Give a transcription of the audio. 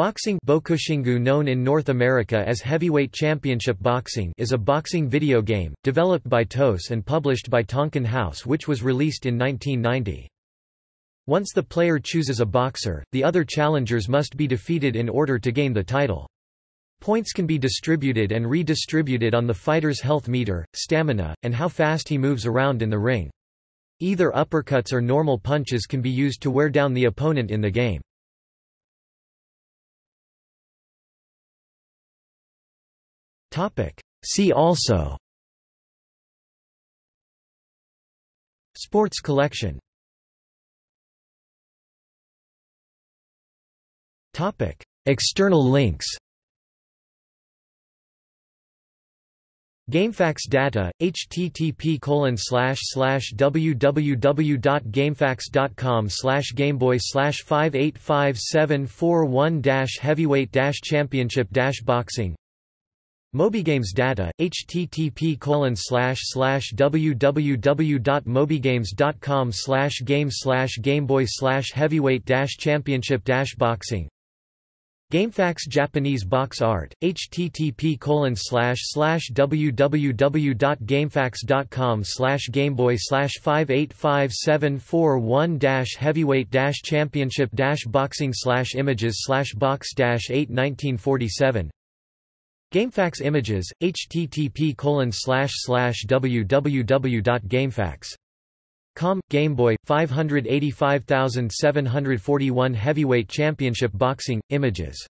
Boxing Bokushingu known in North America as Heavyweight Championship Boxing is a boxing video game, developed by TOSE and published by Tonkin House which was released in 1990. Once the player chooses a boxer, the other challengers must be defeated in order to gain the title. Points can be distributed and redistributed on the fighter's health meter, stamina, and how fast he moves around in the ring. Either uppercuts or normal punches can be used to wear down the opponent in the game. See also. Sports collection. External links. GameFAQs data, http www.gamefaqs.com gameboy 585741 heavyweight championship boxing MobyGames data, http www.mobygames.com game slash gameboy slash heavyweight championship boxing GameFAQs Japanese box art, http www.gamefaqs.com gameboy 585741 heavyweight championship boxing images box 8 1947 GameFAQs images, http www.gamefaqs.com, Game Boy, 585741 Heavyweight Championship Boxing, images